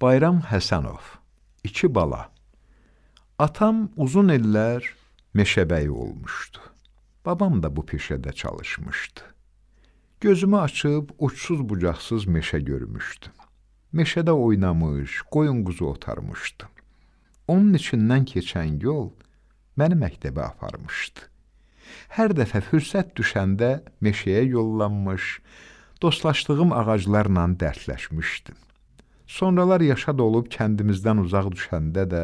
Bayram Həsənov, iki bala. Atam uzun illər meşəbəyi olmuşdu. Babam da bu peşədə çalışmışdı. Gözümü açıb uçsuz bucaqsız meşə görmüşdüm. Meşədə oynamış, qoyun quzu otarmışdım. Onun içindən keçən yol məni məktəbə aparmışdı. Hər dəfə fürsət düşəndə meşəyə yollanmış, dostlaşdığım ağaclarla dərdləşmişdim. Sonralar yaşa dolub kəndimizdən uzaq düşəndə də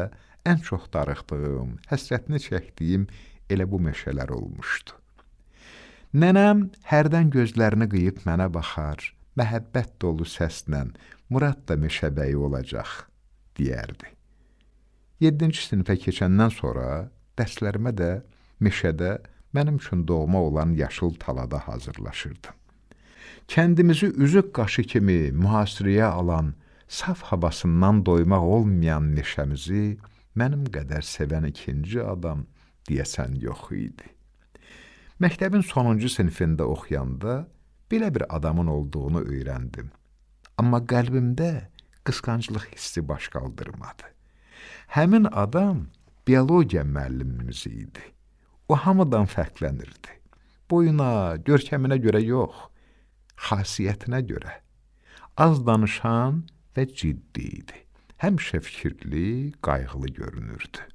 ən çox darıxdığım, həsrətini çəkdiyim elə bu meşələr olmuşdu. Nənəm hərdən gözlərini qıyıb mənə baxar, məhəbbət dolu səslə Murad da meşəbəyi olacaq, deyərdi. 7-ci sinifə keçəndən sonra dərslərimə də meşədə mənim üçün doğma olan yaşıl talada hazırlaşırdım. Kəndimizi üzük qaşı kimi mühasirəyə alan saf havasından doymaq olmayan meşəmizi mənim qədər sevən ikinci adam deyəsən yox idi. Məktəbin sonuncu sinifində oxuyanda belə bir adamın olduğunu öyrəndim. Amma qəlbimdə qısqanclıq hissi baş qaldırmadı. Həmin adam biologiya müəllimimiz idi. O hamıdan fərqlənirdi. Boyuna, görkəminə görə yox, xasiyyətinə görə. Az danışan və ciddi idi. Həmişə fikirli, qayğılı görünürdü.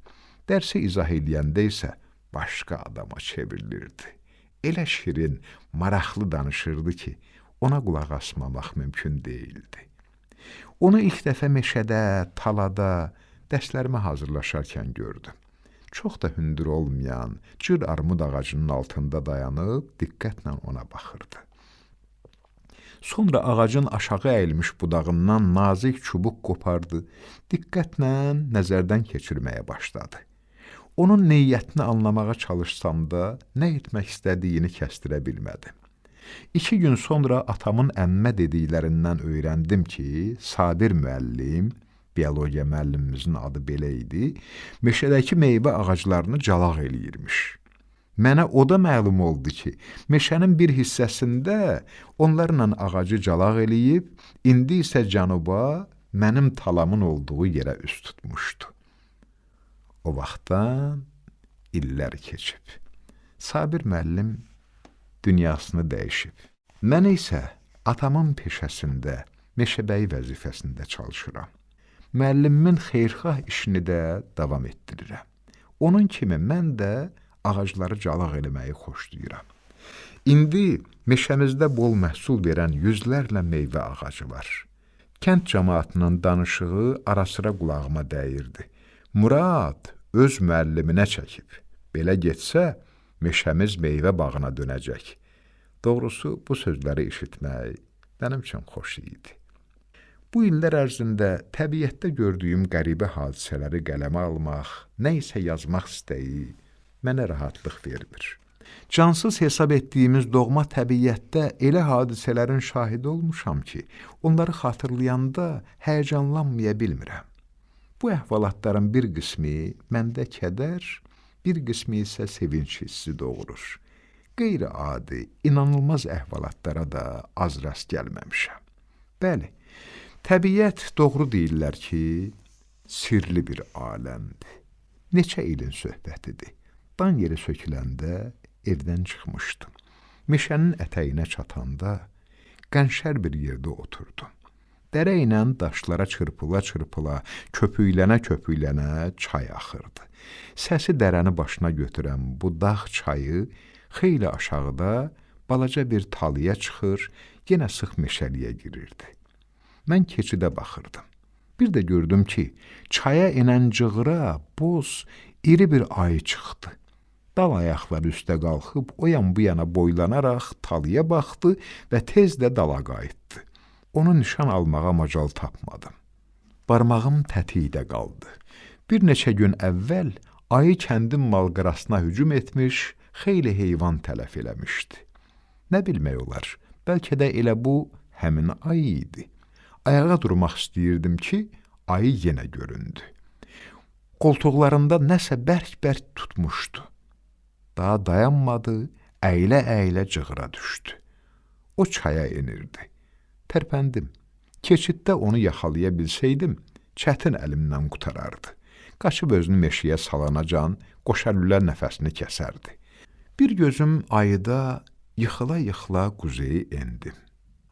Dərsi izah edəndə isə başqa adama çevrilirdi. Elə şirin, maraqlı danışırdı ki, ona qulaq asmamaq mümkün deyildi. Onu ilk dəfə meşədə, talada, dərslərimə hazırlaşarkən gördüm. Çox da hündür olmayan, cır armud ağacının altında dayanıb diqqətlə ona baxırdı. Sonra ağacın aşağı əyilmiş budağından nazik çubuq qopardı, diqqətlə nəzərdən keçirməyə başladı. Onun neyyətini anlamağa çalışsam da, nə etmək istədiyini kəstirə bilmədim. İki gün sonra atamın əmmə dediklərindən öyrəndim ki, Sabir müəllim, biologiya müəllimimizin adı belə idi, meşədəki meyvə ağaclarını calaq eləyirmiş. Mənə o da məlum oldu ki, meşənin bir hissəsində onlarla ağacı calaq eləyib, indi isə cənuba mənim talamın olduğu yerə üst tutmuşdu. O vaxtdan illər keçib. Sabir müəllim dünyasını dəyişib. Mən isə atamın peşəsində, meşəbəyi vəzifəsində çalışıram. Müəllimimin xeyirxah işini də davam etdirirəm. Onun kimi mən də ağacları calaq eləməyi xoşlayıram. İndi meşəmizdə bol məhsul verən yüzlərlə meyvə ağacı var. Kənd cəmaatının danışığı ara-sıra qulağıma dəyirdi. Murad öz müəlliminə çəkib. Belə getsə, meşəmiz meyvə bağına dönəcək. Doğrusu, bu sözləri eşitmək mənim üçün xoş idi. Bu illər ərzində təbiətdə gördüyüm qəribə hadisələri qələmə almaq, nə isə yazmaq istəyi, mənə rahatlıq vermir. Cansız hesab etdiyimiz doğma təbiətdə elə hadisələrin şahidi olmuşam ki, onları xatırlayanda həyəcanlanmaya bilmirəm. Bu əhvalatların bir qismi məndə kədər, bir qismi isə sevinç hissi doğurur. Qeyri-adi, inanılmaz əhvalatlara da az rast gəlməmişəm. Bəli, təbiət doğru deyirlər ki, sirli bir aləmdir. Neçə ilin söhbətidir. Dan yeri söküləndə evdən çıxmışdım. Meşənin ətəyinə çatanda qənşər bir yerdə oturdum. Dərə ilə daşlara çırpıla-çırpıla, köpüklənə-köpüklənə çay axırdı. Səsi dərəni başına götürən bu dağ çayı xeyli aşağıda balaca bir talıya çıxır, yenə sıx meşəliyə girirdi. Mən keçidə baxırdım. Bir də gördüm ki, çaya enən cığıra boz, iri bir ayı çıxdı. Dal ayaqları üstə qalxıb o yan bu yana boylanaraq talıya baxdı və tez də dala qayıtdı. Onu nişan almağa macal tapmadım. Barmağım tətikdə qaldı. Bir neçə gün əvvəl ayı kəndin malqarasına hücum etmiş, xeyli heyvan tələf eləmişdi. Nə bilmək olar, bəlkə də elə bu həmin ayı idi. Ayağa durmaq istəyirdim ki, ayı yenə göründü. Qoltuqlarında nəsə bərk-bərk tutmuşdu. Daha dayanmadı, əylə-əylə cığıra düşdü. O çaya enirdi. Tərpəndim. Keçiddə onu yaxalaya bilsəydim, çətin əlimdən qutarardı. Qaçıb özünü meşəyə salanacan qoşalülər nəfəsini kəsərdi. Bir gözüm ayıda yıxıla-yıxıla quzeyi endim.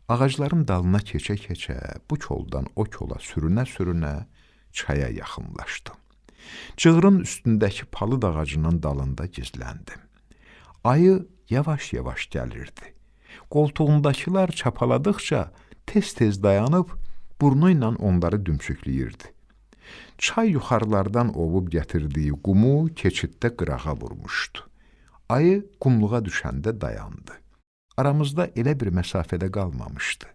Ağacların dalına keçə-keçə bu koldan o kola sürünə-sürünə çaya yaxınlaşdım. Cığırın üstündəki palıd ağacının dalında gizləndim. Ayı yavaş-yavaş gəlirdi. Qoltuğundakılar çapaladıqca tez-tez dayanıb burnu ilə onları dümsükləyirdi. Çay yuxarılardan ovub gətirdiyi qumu keçiddə qırağa vurmuşdu. Ayı qumluğa düşəndə dayandı. Aramızda elə bir məsafədə qalmamışdı.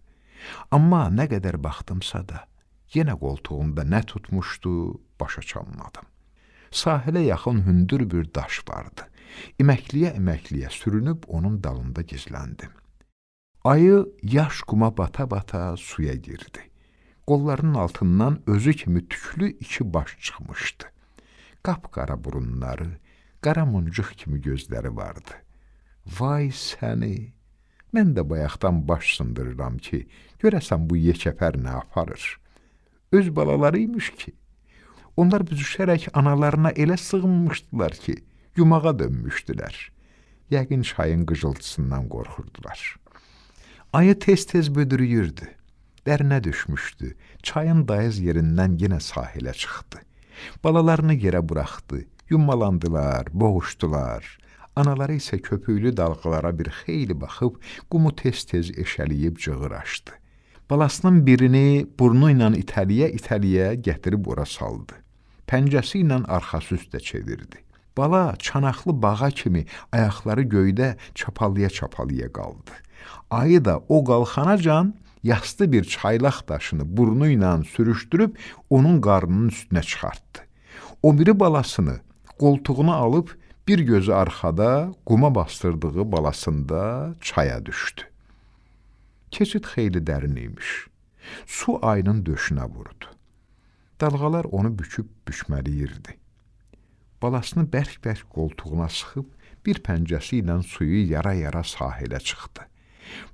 Amma nə qədər baxdımsa da, yenə qoltuğunda nə tutmuşdu, başa çalmadım. Sahilə yaxın hündür bir daş vardı. İməkliyə-iməkliyə sürünüb onun dalında gizləndim. Ayı yaş quma bata-bata suya girdi. Qollarının altından özü kimi tüklü iki baş çıxmışdı. Qapqara burunları, qara muncuq kimi gözləri vardı. Vay səni! Mən də bayaqdan baş sındırıram ki, görəsən bu yekəpər nə aparır? Öz balaları imiş ki. Onlar büzüşərək analarına elə sığınmışdılar ki, yumağa dönmüşdülər. Yəqin çayın qıcıltısından qorxurdular. Ayı tez-tez büdürüyürdü. Dərinə düşmüşdü. Çayın dayız yerindən yenə sahilə çıxdı. Balalarını yerə buraxdı. Yumalandılar, boğuşdular. Anaları isə köpüklü dalğalara bir xeyli baxıb, qumu tez-tez eşəliyib cığır açdı. Balasının birini burnu ilə itəliyə-itəliyə gətirib ora saldı. Pəncəsi ilə arxası üstə çevirdi. Bala çanaqlı bağa kimi ayaqları göydə çapalaya-çapalaya qaldı. Ayı da o qalxanacan yastı bir çaylaq daşını burnu ilə sürüşdürüb onun qarnının üstünə çıxartdı. O biri balasını qoltuğuna alıb bir gözü arxada quma bastırdığı balasında çaya düşdü. Keçid xeyli dərin imiş. Su ayının döşünə vurdu. Dalğalar onu büküb bükməliyirdi. Balasını bərk-bərk qoltuğuna sıxıb bir pəncəsi ilə suyu yara-yara sahilə çıxdı.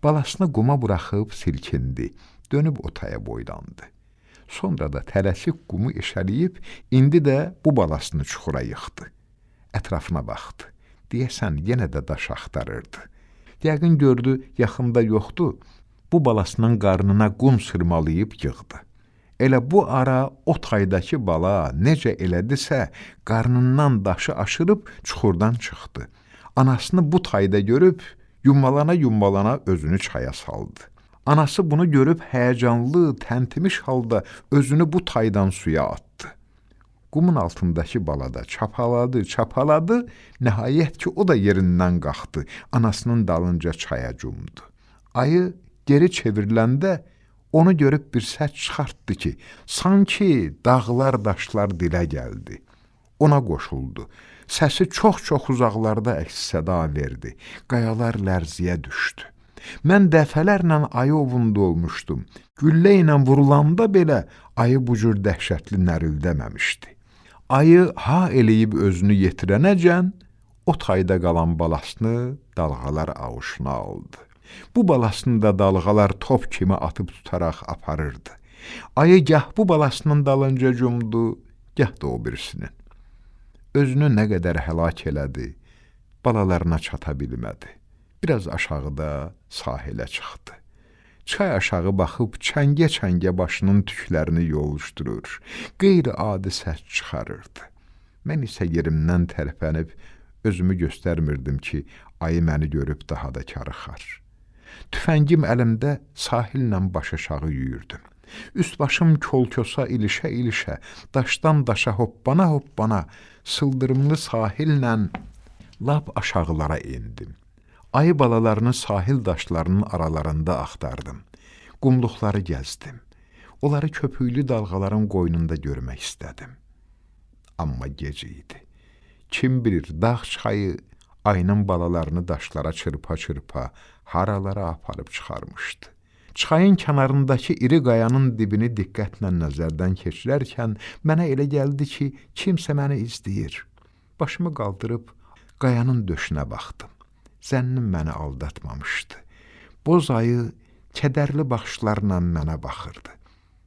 Balasını quma buraxıb silkindi, dönüb otaya boylandı. Sonra da tələsik qumu eşəliyib, indi də bu balasını çuxura yıxdı. Ətrafına baxdı. Deyəsən, yenə də daş axtarırdı. Yəqin gördü, yaxında yoxdur. Bu balasının qarnına qum sırmalayıb yığdı. Elə bu ara o taydakı bala necə elədisə, qarnından daşı aşırıb çuxurdan çıxdı. Anasını bu tayda görüb, Yummalana-yummalana özünü çaya saldı. Anası bunu görüb həyəcanlı, təntimiş halda özünü bu taydan suya atdı. Qumun altındakı balada çapaladı, çapaladı, nəhayət ki, o da yerindən qalxdı, anasının dalınca çaya cumdu. Ayı geri çevriləndə onu görüb bir səs çıxartdı ki, sanki dağlar, daşlar dilə gəldi. Ona qoşuldu. Səsi çox-çox uzaqlarda əks-səda verdi. Qayalar lərziyə düşdü. Mən dəfələrlə ayı ovunda olmuşdum. Güllə ilə vurulanda belə ayı bu cür dəhşətli nərildəməmişdi. Ayı ha eləyib özünü yetirənəcən, o tayda qalan balasını dalğalar ağuşuna aldı. Bu balasını da dalğalar top kimi atıb tutaraq aparırdı. Ayı gah bu balasının dalınca cumdu, gah da o birisinin özünü nə qədər həlak elədi, balalarına çata bilmədi. Biraz aşağıda sahilə çıxdı. Çay aşağı baxıb çəngə-çəngə başının tüklərini yoluşdurur, qeyri-adi səs çıxarırdı. Mən isə yerimdən tərpənib özümü göstərmirdim ki, ayı məni görüb daha da karıxar. Tüfəngim əlimdə sahillə baş aşağı yüyürdüm. Üst başım kolkosa ilişə-ilişə, daşdan daşa hoppana-hoppana, sıldırımlı sahillə lap aşağılara endim. Ayı balalarını sahil daşlarının aralarında axtardım. Qumluqları gəzdim. Onları köpüklü dalğaların qoynunda görmək istədim. Amma gec idi. Kim bilir, dağ çayı ayının balalarını daşlara çırpa-çırpa haralara aparıb çıxarmışdı. Çayın kənarındakı iri qayanın dibini diqqətlə nəzərdən keçirərkən mənə elə gəldi ki, kimsə məni izləyir. Başımı qaldırıb qayanın döşünə baxdım. Zənnim məni aldatmamışdı. Boz ayı kədərli baxışlarla mənə baxırdı.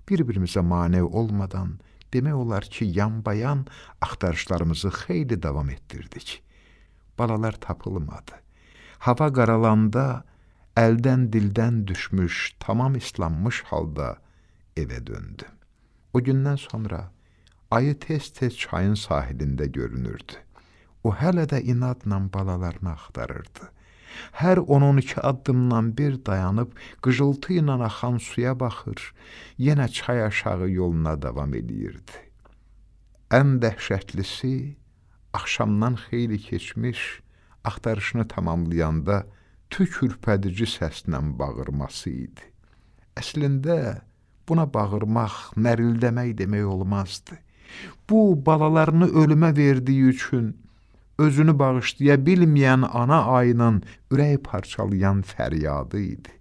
bir-birimizə mane olmadan demək olar ki, yanbayan axtarışlarımızı xeyli davam etdirdik. Balalar tapılmadı. Hava qaralanda əldən dildən düşmüş, tamam islanmış halda evə döndüm. O gündən sonra ayı tez-tez çayın sahilində görünürdü. O hələ də inadla balalarını axtarırdı. Hər 10-12 addımdan bir dayanıb qıcıltı ilə axan suya baxır, yenə çay aşağı yoluna davam edirdi. Ən dəhşətlisi axşamdan xeyli keçmiş, axtarışını tamamlayanda tük ürpədici səslə bağırması idi. Əslində buna bağırmaq, nərildəmək demək olmazdı. Bu balalarını ölümə verdiyi üçün özünü bağışlaya bilməyən ana ayının ürək parçalayan fəryadı idi.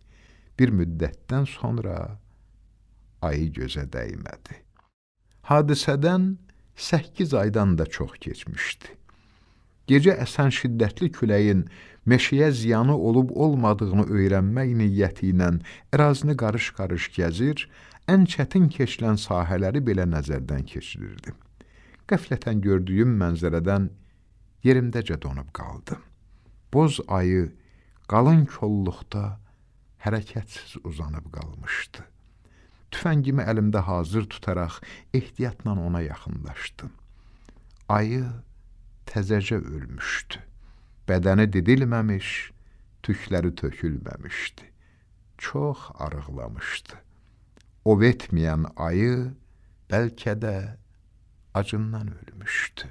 Bir müddətdən sonra ayı gözə dəymədi. Hadisədən 8 aydan da çox keçmişdi. Gecə əsən şiddətli küləyin meşəyə ziyanı olub-olmadığını öyrənmək niyyəti ilə ərazini qarış-qarış gəzir, ən çətin keçilən sahələri belə nəzərdən keçirirdim. Qəflətən gördüyüm mənzərədən yerimdəcə donub qaldım. Boz ayı qalın kolluqda hərəkətsiz uzanıb qalmışdı. Tüfəngimi əlimdə hazır tutaraq ehtiyatla ona yaxınlaşdım. Ayı təzəcə ölmüşdü. Bədəni didilməmiş, tükləri tökülməmişdi. Çox arıqlamışdı. Ov etməyən ayı bəlkə də acından ölmüşdü.